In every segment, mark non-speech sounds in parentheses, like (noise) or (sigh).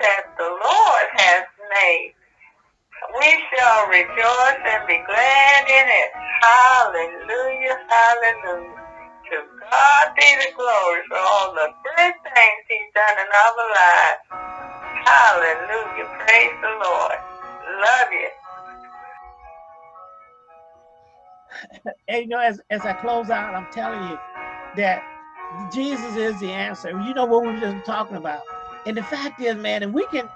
that the Lord has made. We shall rejoice and be glad in it. Hallelujah, hallelujah. To God be the glory for all the good things he's done in our lives. Hallelujah, praise the Lord. Love you. (laughs) and you know, as, as I close out, I'm telling you that Jesus is the answer. You know what we were just talking about. And the fact is, man, and we can,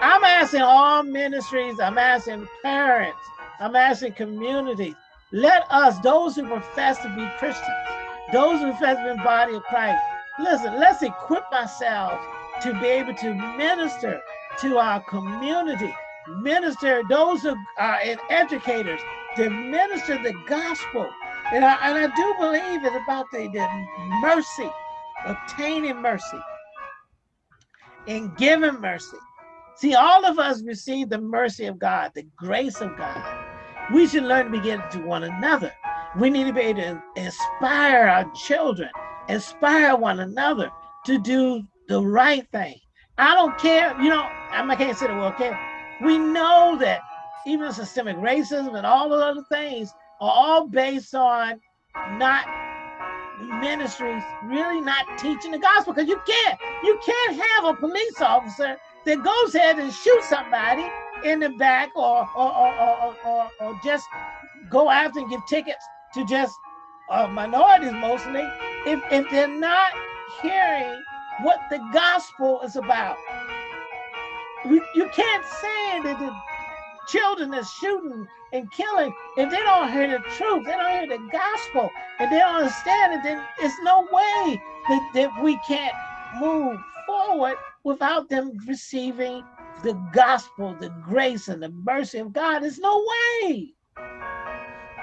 I'm asking all ministries, I'm asking parents, I'm asking communities, let us, those who profess to be Christians, those who profess to be body of Christ, listen, let's equip ourselves to be able to minister to our community, minister those who are educators, to minister the gospel. And I, and I do believe it's about the, the mercy, obtaining mercy, and giving mercy. See, all of us receive the mercy of God, the grace of God. We should learn to be begin to one another. We need to be able to inspire our children, inspire one another to do the right thing. I don't care, you know, I can't say the word care. We know that even systemic racism and all the other things are all based on not ministries really not teaching the gospel because you can't you can't have a police officer that goes ahead and shoot somebody in the back or or or, or, or, just go after and give tickets to just uh, minorities mostly if, if they're not hearing what the gospel is about. We, you can't say that the children are shooting and killing, if they don't hear the truth, they don't hear the gospel, and they don't understand it, then it's no way that, that we can't move forward without them receiving the gospel, the grace and the mercy of God. There's no way.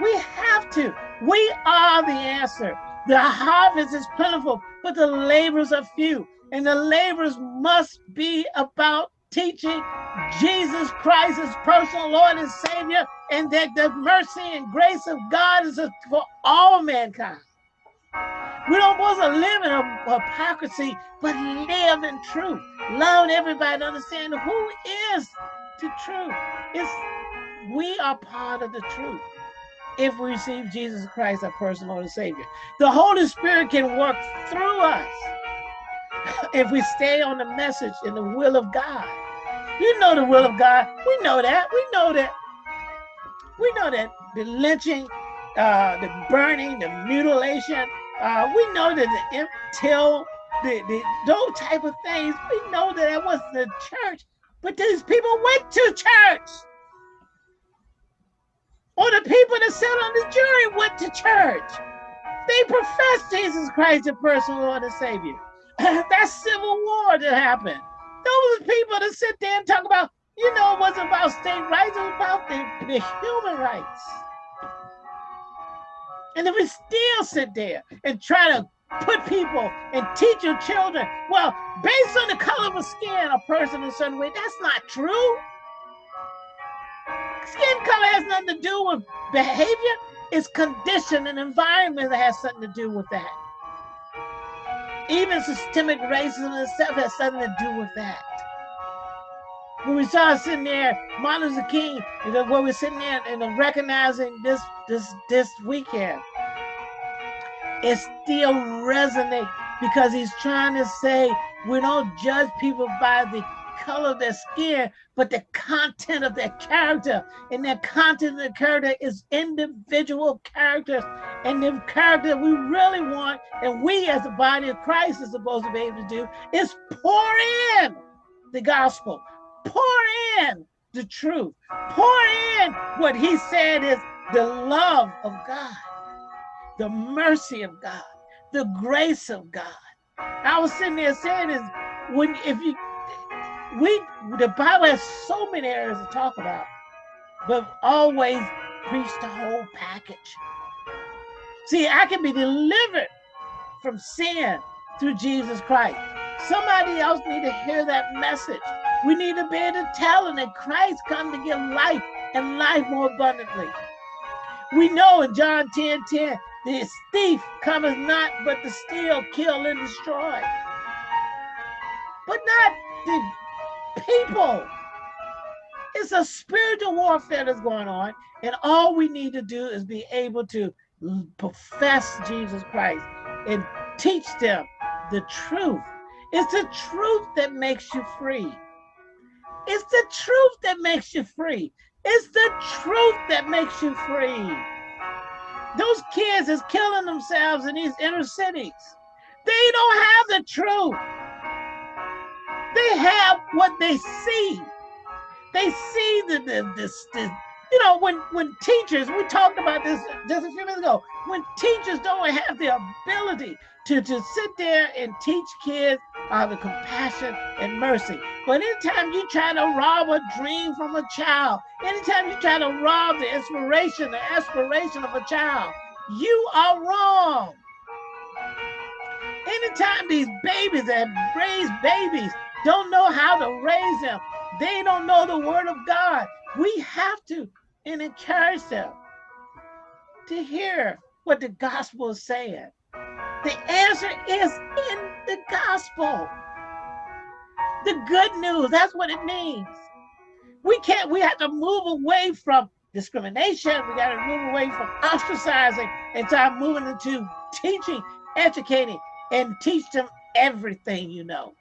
We have to. We are the answer. The harvest is plentiful, but the laborers are few. And the laborers must be about teaching Jesus Christ as personal Lord and Savior, and that the mercy and grace of God is for all mankind. We don't want to live in hypocrisy, but live in truth. Love everybody, and understand who is the truth. It's, we are part of the truth if we receive Jesus Christ, our personal Lord and Savior. The Holy Spirit can work through us (laughs) if we stay on the message and the will of God. You know the will of God. We know that. We know that. We know that the lynching, uh, the burning, the mutilation, uh, we know that the till, the, the those type of things, we know that it was the church, but these people went to church. Or the people that sat on the jury went to church. They professed Jesus Christ as personal Lord and Savior. (laughs) that civil war that happened. Those people that sit there and talk about, you know, it wasn't about state rights, it was about the, the human rights. And if we still sit there and try to put people and teach your children, well, based on the color of skin, a person in a certain way, that's not true. Skin color has nothing to do with behavior. It's condition and environment that has something to do with that. Even systemic racism itself has something to do with that. When we saw sitting there, Martin Luther King, when we're sitting there and recognizing this this this weekend, it still resonates because he's trying to say we don't judge people by the color of their skin, but the content of their character. And their content of their character is individual characters. And the character we really want, and we as the body of Christ is supposed to be able to do, is pour in the gospel, pour in the truth, pour in what he said is the love of God, the mercy of God, the grace of God. I was sitting there saying is when if you we the Bible has so many areas to talk about, but always preach the whole package. See, I can be delivered from sin through Jesus Christ. Somebody else need to hear that message. We need to be able to tell them that Christ come to give life and life more abundantly. We know in John 10, 10, the thief cometh not but to steal, kill, and destroy. But not the people. It's a spiritual warfare that's going on. And all we need to do is be able to profess Jesus Christ and teach them the truth. It's the truth that makes you free. It's the truth that makes you free. It's the truth that makes you free. Those kids is killing themselves in these inner cities. They don't have the truth. They have what they see. They see the, the, the you know, when when teachers, we talked about this just a few minutes ago, when teachers don't have the ability to, to sit there and teach kids uh, the compassion and mercy. But anytime you try to rob a dream from a child, anytime you try to rob the inspiration, the aspiration of a child, you are wrong. Anytime these babies that raise babies don't know how to raise them, they don't know the word of God. We have to and encourage them to hear what the gospel is saying. The answer is in the gospel. The good news, that's what it means. We can't, we have to move away from discrimination. We got to move away from ostracizing and start moving into teaching, educating, and teach them everything you know.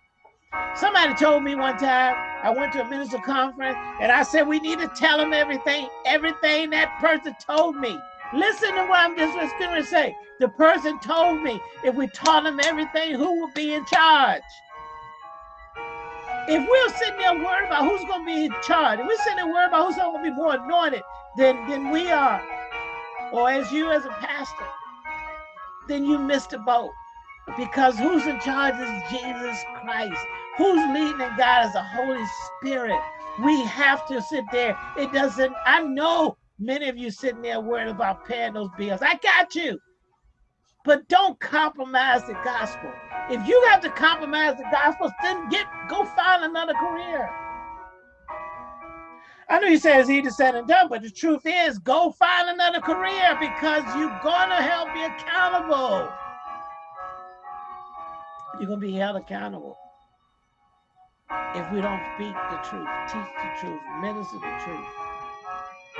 Somebody told me one time, I went to a minister conference and I said, we need to tell them everything, everything that person told me. Listen to what I'm just going to say. The person told me if we taught them everything, who would be in charge? If we're sitting there worried about who's going to be in charge, if we're sitting there worried about who's going to be more anointed than, than we are, or as you as a pastor, then you missed the boat. Because who's in charge is Jesus Christ. Who's leading and God is the Holy Spirit. We have to sit there. It doesn't, I know many of you sitting there worried about paying those bills. I got you. But don't compromise the gospel. If you have to compromise the gospel, then get go find another career. I know you say it's easy said and done, but the truth is go find another career because you're gonna help be accountable. You're going to be held accountable if we don't speak the truth, teach the truth, minister the truth.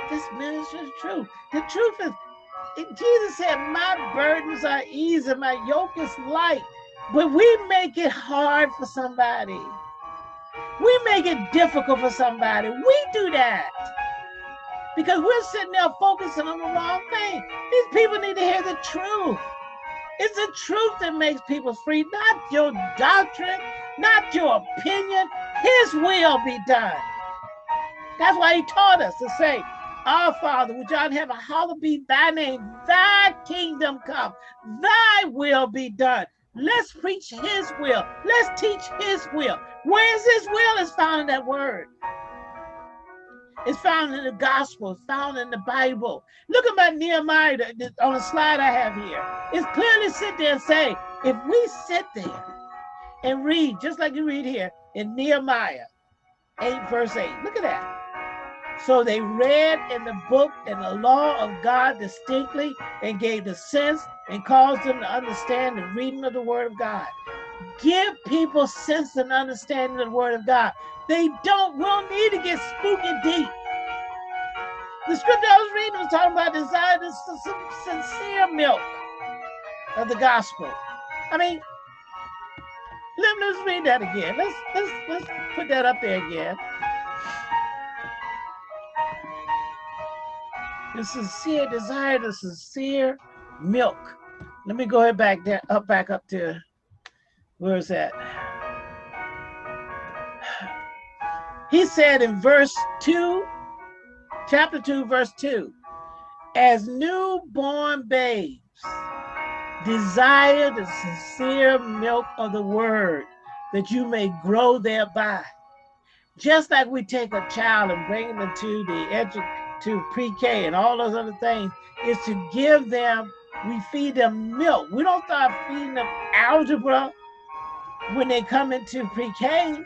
Just minister the truth. The truth is, Jesus said, my burdens are easy, my yoke is light. But we make it hard for somebody. We make it difficult for somebody. We do that. Because we're sitting there focusing on the wrong thing. These people need to hear the truth. It's the truth that makes people free, not your doctrine, not your opinion. His will be done. That's why he taught us to say, Our Father, which art in heaven, hallowed be thy name, thy kingdom come, thy will be done. Let's preach his will. Let's teach his will. Where's his will is found in that word. It's found in the gospel, it's found in the Bible. Look at my Nehemiah on the slide I have here. It's clearly sit there and say, if we sit there and read, just like you read here in Nehemiah 8, verse 8, look at that. So they read in the book and the law of God distinctly and gave the sense and caused them to understand the reading of the word of God. Give people sense and understanding of the word of God. They don't, will need to get spooky deep. The scripture I was reading was talking about desire the sincere milk of the gospel. I mean, let, us read that again. Let's let's let's put that up there again. The sincere desire, the sincere milk. Let me go ahead back there, up back up to where is that? He said in verse 2, chapter 2, verse 2, as newborn babes desire the sincere milk of the word that you may grow thereby. Just like we take a child and bring them to the edu to pre-K and all those other things, is to give them, we feed them milk. We don't start feeding them algebra when they come into pre-K.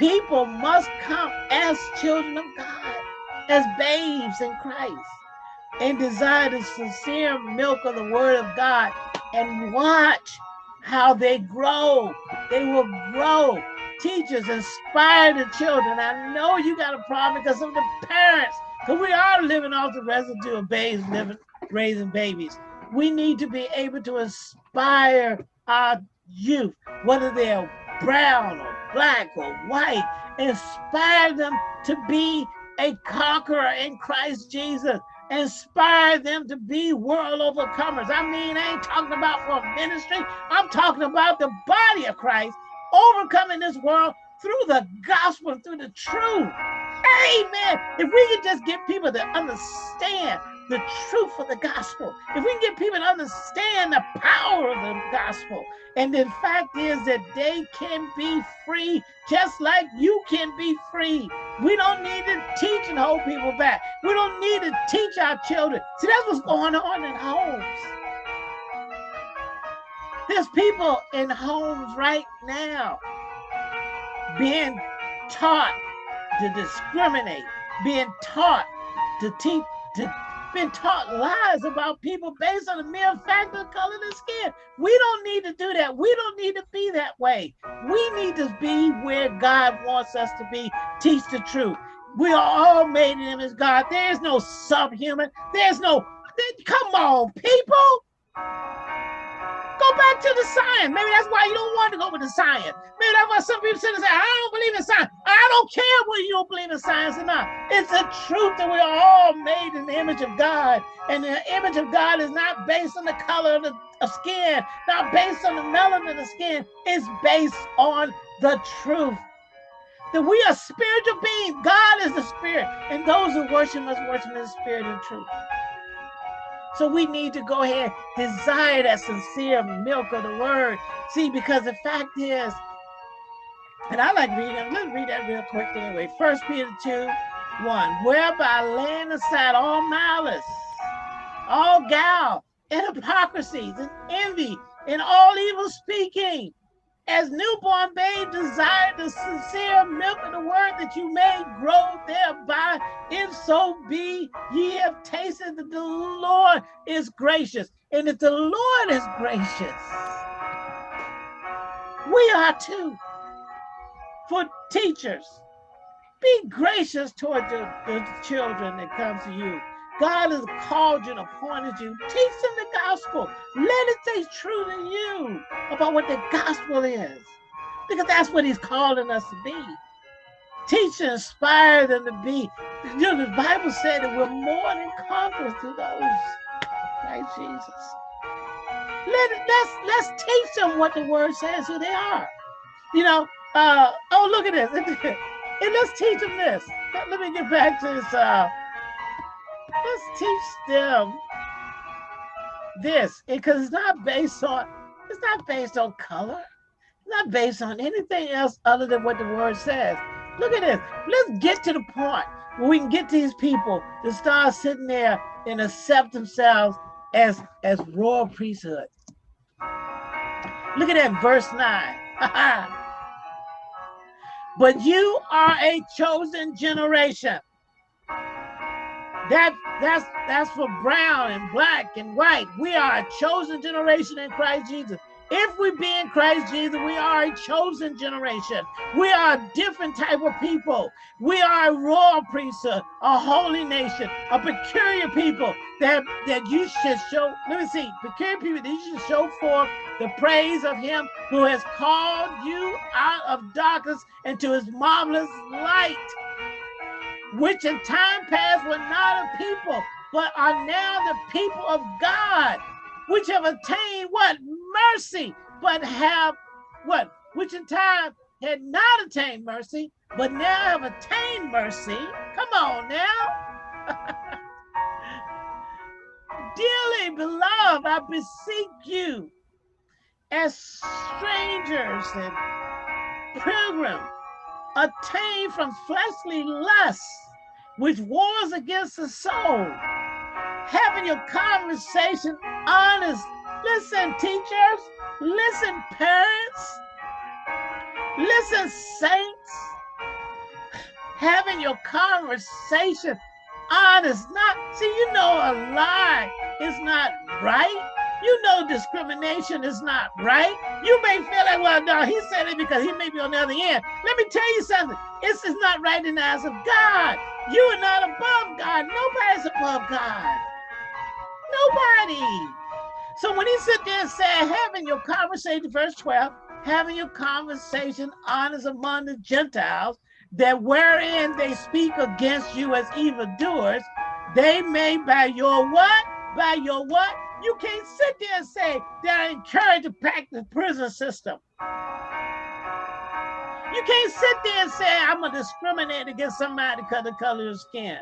People must come as children of God, as babes in Christ, and desire the sincere milk of the word of God and watch how they grow. They will grow. Teachers inspire the children. I know you got a problem because of the parents, because we are living off the residue of babes living, raising babies. We need to be able to inspire our youth, whether they're brown or black or white, inspire them to be a conqueror in Christ Jesus. Inspire them to be world overcomers. I mean, I ain't talking about for ministry. I'm talking about the body of Christ overcoming this world through the gospel, through the truth. Amen. If we could just get people to understand the truth of the gospel, if we can get people to understand the power of the gospel, and the fact is that they can be free just like you can be free. We don't need to teach and hold people back. We don't need to teach our children. See, that's what's going on in homes. There's people in homes right now being taught to discriminate, being taught to teach, to been taught lies about people based on the mere fact of color of skin. We don't need to do that. We don't need to be that way. We need to be where God wants us to be. Teach the truth. We are all made in him as God. There's no subhuman. There's no, come on, people. Go back to the science. Maybe that's why you don't want to go with the science. Maybe that's why some people sit and say, I don't believe in science. I don't care whether you don't believe in science or not. It's the truth that we're all made in the image of God. And the image of God is not based on the color of the of skin, not based on the melanin of the skin. It's based on the truth. That we are spiritual beings. God is the spirit. And those who worship must worship in the spirit and truth. So we need to go ahead, desire that sincere milk of the word. See, because the fact is, and I like reading, let's read that real quick anyway. First Peter 2, 1. Whereby laying aside all malice, all guile, and hypocrisies, and envy, and all evil speaking, as newborn babe desire the sincere milk of the word that you may grow thereby, if so be ye have tasted that the Lord is gracious. And if the Lord is gracious, we are too. For teachers, be gracious toward the, the children that come to you God has called you and appointed you. Teach them the gospel. Let it stay true to you about what the gospel is. Because that's what he's calling us to be. Teach and inspire them to be. You know, the Bible said that we're more than conquerors through those. Right, Jesus. Let let's let's teach them what the word says, who they are. You know, uh, oh look at this. (laughs) and let's teach them this. Let, let me get back to this uh let's teach them this because it's not based on it's not based on color. It's not based on anything else other than what the word says. Look at this. Let's get to the point where we can get these people to start sitting there and accept themselves as as royal priesthood. Look at that verse 9 (laughs) but you are a chosen generation that that's that's for brown and black and white. We are a chosen generation in Christ Jesus. If we be in Christ Jesus, we are a chosen generation. We are a different type of people. We are a royal priesthood, a holy nation, a peculiar people that, that you should show. Let me see, peculiar people that you should show forth the praise of him who has called you out of darkness into his marvelous light which in time past were not a people, but are now the people of God, which have attained what? Mercy, but have what? Which in time had not attained mercy, but now have attained mercy. Come on now. (laughs) Dearly beloved, I beseech you, as strangers and pilgrims, attain from fleshly lusts, which wars against the soul. Having your conversation honest. Listen, teachers. Listen, parents. Listen, saints. Having your conversation honest. Not see, you know, a lie is not right. You know discrimination is not right. You may feel like, well, no, he said it because he may be on the other end. Let me tell you something. This is not right in the eyes of God. You are not above God. Nobody's above God. Nobody. So when he sit there and said, having your conversation, verse 12, having your conversation honest among the Gentiles, that wherein they speak against you as evildoers, they may by your what? By your what? You can't sit there and say they're encouraged to pack the prison system. You can't sit there and say I'm gonna discriminate against somebody because of the color of skin.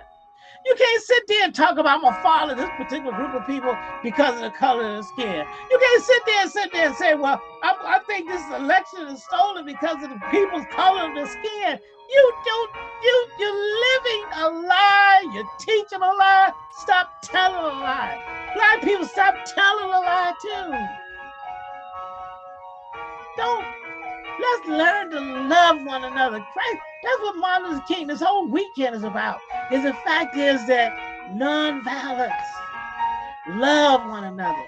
You can't sit there and talk about I'm gonna follow this particular group of people because of the color of the skin. You can't sit there and sit there and say, well, I, I think this election is stolen because of the people's color of the skin. You don't, you, you're living a lie. You're teaching a lie. Stop telling a lie. Black people, stop telling a lie too. Don't, let's learn to love one another. Christ, that's what Martin Luther King, this whole weekend is about. Is the fact is that non-violence, love one another,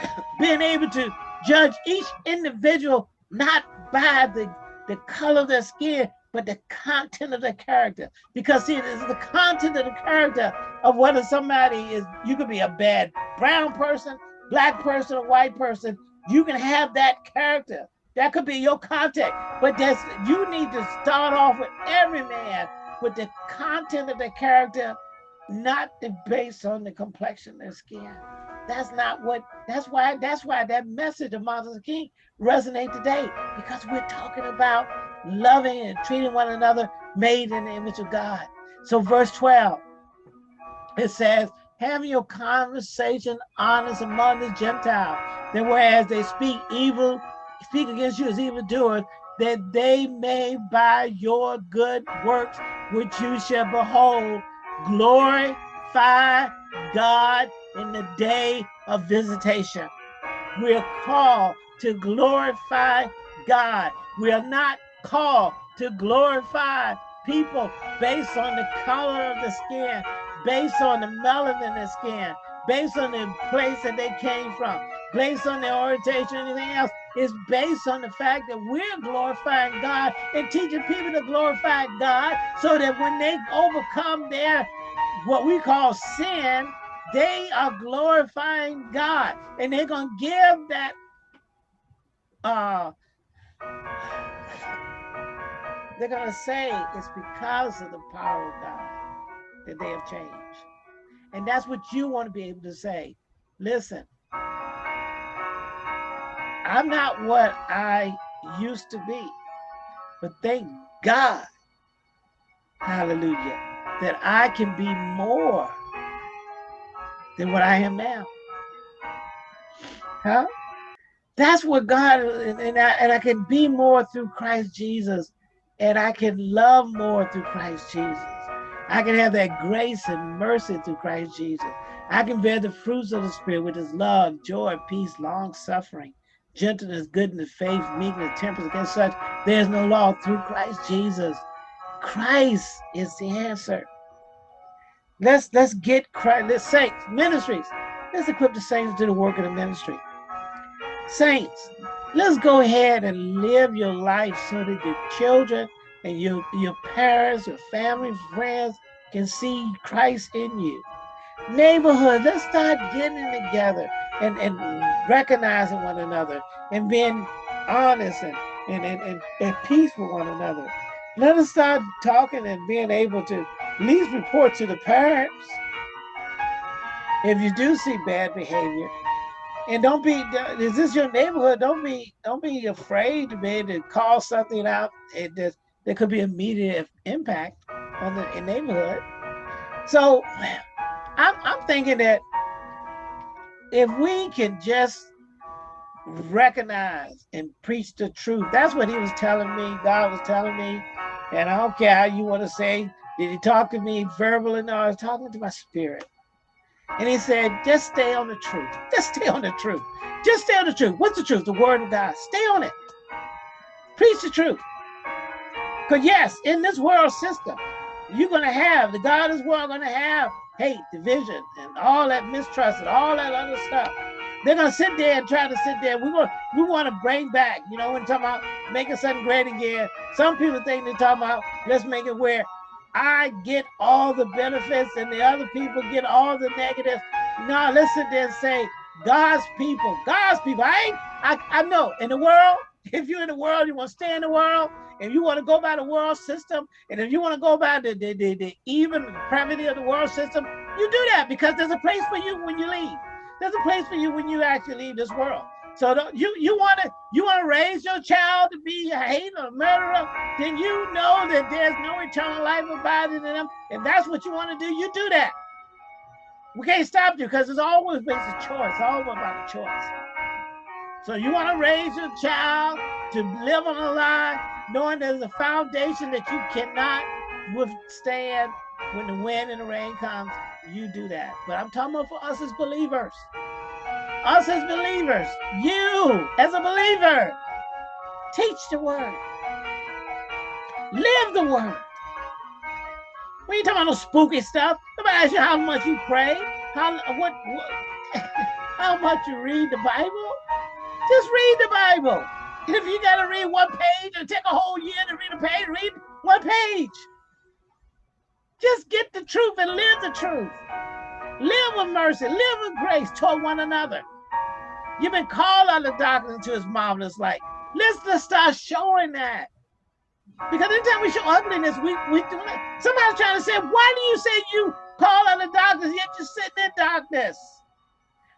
(coughs) being able to judge each individual not by the, the color of their skin, but the content of the character. Because see, it is the content of the character of whether somebody is, you could be a bad brown person, black person, or white person. You can have that character. That could be your content. But that's you need to start off with every man with the content of the character, not the based on the complexion of skin. That's not what that's why that's why that message of Martin Luther King resonate today because we're talking about loving and treating one another made in the image of God. So verse 12, it says, having your conversation honest among the Gentiles, that whereas they speak evil, speak against you as evildoers, that they may by your good works, which you shall behold, glorify God in the day of visitation. We are called to glorify God. We are not called to glorify people based on the color of the skin, based on the melanin in the skin, based on the place that they came from, based on their orientation, anything else. It's based on the fact that we're glorifying God and teaching people to glorify God so that when they overcome their what we call sin, they are glorifying God and they're going to give that uh, they're going to say it's because of the power of God that they have changed. And that's what you want to be able to say. Listen, I'm not what I used to be, but thank God, hallelujah, that I can be more than what I am now. Huh? That's what God, and I, and I can be more through Christ Jesus and I can love more through Christ Jesus. I can have that grace and mercy through Christ Jesus. I can bear the fruits of the Spirit, which is love, joy, peace, long suffering, gentleness, goodness, faith, meekness, temperance. Against such, there's no law through Christ Jesus. Christ is the answer. Let's let's get Christ. Let's saints ministries. Let's equip the saints to do the work of the ministry. Saints, let's go ahead and live your life so that your children and your, your parents, your family, friends can see Christ in you. Neighborhood, let's start getting together and, and recognizing one another and being honest and, and, and, and at peace with one another. Let us start talking and being able to at least report to the parents if you do see bad behavior and don't be is this your neighborhood? Don't be don't be afraid to be able to call something out just there could be immediate impact on the neighborhood. So I'm, I'm thinking that if we can just recognize and preach the truth that's what he was telling me god was telling me. And i don't care how you want to say did he talk to me verbally? No i was talking to my spirit and he said, just stay on the truth. Just stay on the truth. Just stay on the truth. What's the truth? The word of God. Stay on it. Preach the truth. Because yes, in this world system, you're going to have, the godless world going to have hate, division, and all that mistrust and all that other stuff. They're gonna sit there and try to sit there. We want we want to bring back, you know, when talking about making something great again. Some people think they're talking about let's make it where I get all the benefits and the other people get all the negatives. No, there and say God's people, God's people. I ain't, I, I know in the world, (laughs) if you're in the world, you want to stay in the world, and you want to go by the world system, and if you want to go by the, the, the, the even pravity of the world system, you do that because there's a place for you when you leave. There's a place for you when you actually leave this world. So you you want to you want to raise your child to be a hater, a murderer, then you know that there's no eternal life abiding in them. If that's what you want to do, you do that. We can't stop you because it's always based a choice, all about a choice. So you want to raise your child to live on a lie, knowing there's a foundation that you cannot withstand when the wind and the rain comes, you do that. But I'm talking about for us as believers. Us as believers, you as a believer, teach the word. Live the word. We ain't talking about no spooky stuff. Nobody ask you how much you pray, how what, what (laughs) how much you read the Bible. Just read the Bible. If you gotta read one page and take a whole year to read a page, read one page. Just get the truth and live the truth. Live with mercy, live with grace toward one another. You've been called out of darkness into his marvelous light. Let's, let's start showing that. Because anytime we show ugliness, we, we do it. Somebody's trying to say, why do you say you call out of darkness yet you're sitting in darkness?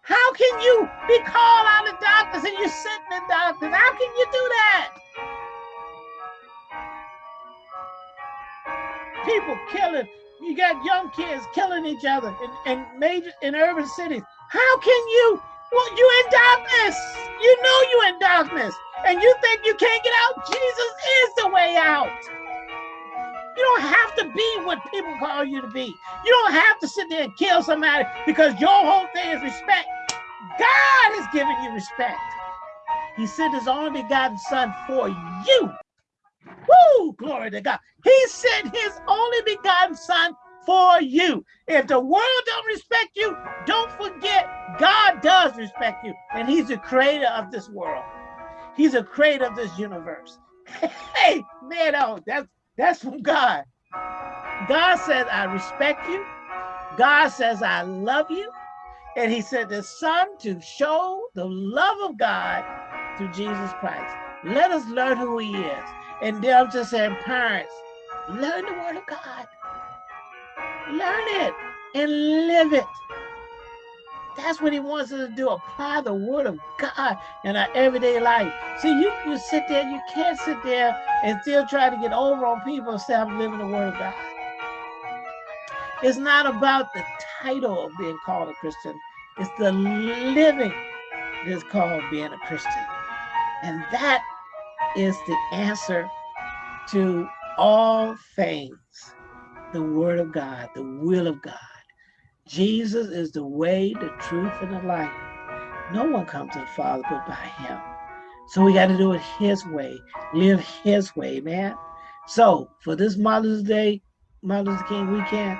How can you be called out of darkness and you're sitting in darkness? How can you do that? People killing, you got young kids killing each other in, in major in urban cities. How can you? Well, you in darkness. You know you in darkness, and you think you can't get out. Jesus is the way out. You don't have to be what people call you to be. You don't have to sit there and kill somebody because your whole thing is respect. God has given you respect. He sent his only begotten son for you. Woo! Glory to God. He sent his only begotten son for you. If the world don't respect you, don't forget God does respect you. And he's the creator of this world. He's a creator of this universe. (laughs) hey, man, oh, that's that's from God. God says, I respect you. God says, I love you. And he sent the son to show the love of God through Jesus Christ. Let us learn who he is. And then I'm just saying, parents, learn the word of God. Learn it and live it. That's what he wants us to do. Apply the word of God in our everyday life. See, you, you sit there, you can't sit there and still try to get over on people and say, I'm living the word of God. It's not about the title of being called a Christian. It's the living that's called being a Christian. And that is the answer to all things. The word of God, the will of God. Jesus is the way, the truth, and the life. No one comes to the Father but by him. So we got to do it his way, live his way, man. So for this Mother's Day, Mother's King weekend,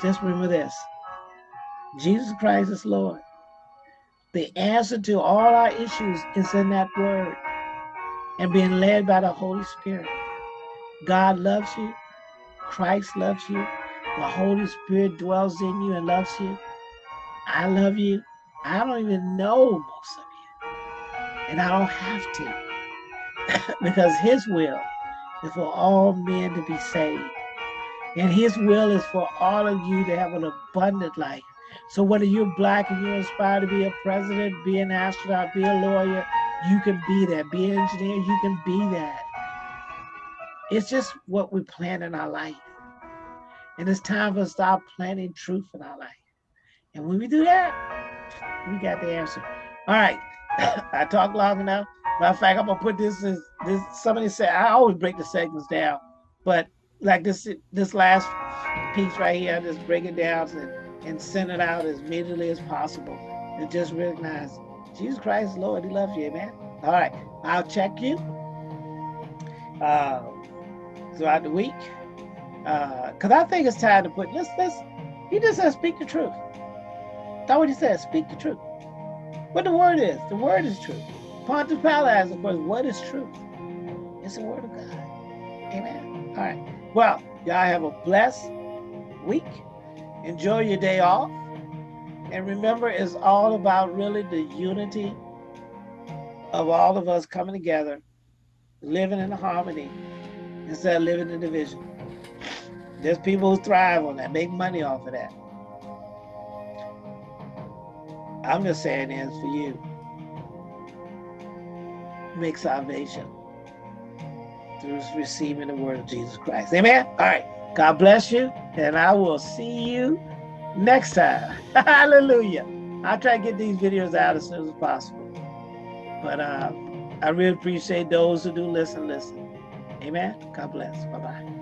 just remember this. Jesus Christ is Lord. The answer to all our issues is in that word and being led by the Holy Spirit. God loves you. Christ loves you. The Holy Spirit dwells in you and loves you. I love you. I don't even know most of you. And I don't have to. (laughs) because his will is for all men to be saved. And his will is for all of you to have an abundant life. So whether you're black and you aspire to be a president, be an astronaut, be a lawyer, you can be that. Be an engineer, you can be that. It's just what we plan in our life. And it's time for us to start planting truth in our life. And when we do that, we got the answer. All right. (coughs) I talk long enough. Matter of fact, I'm gonna put this as this somebody said I always break the segments down, but like this this last piece right here, I just break it down and, and send it out as immediately as possible. And just recognize Jesus Christ, Lord, He loves you, amen. All right, I'll check you uh, throughout the week because uh, I think it's time to put let's let's he just says speak the truth. That's what he says, speak the truth. What the word is, the word is truth. Pontius Pilate asked, of course, what is truth? It's the word of God. Amen. All right. Well, y'all have a blessed week. Enjoy your day off. And remember, it's all about really the unity of all of us coming together, living in harmony instead of living in division. There's people who thrive on that, make money off of that. I'm just saying it's for you. Make salvation through receiving the word of Jesus Christ. Amen. All right. God bless you. And I will see you next time. (laughs) Hallelujah. I'll try to get these videos out as soon as possible. But uh, I really appreciate those who do listen, listen. Amen. God bless. Bye-bye.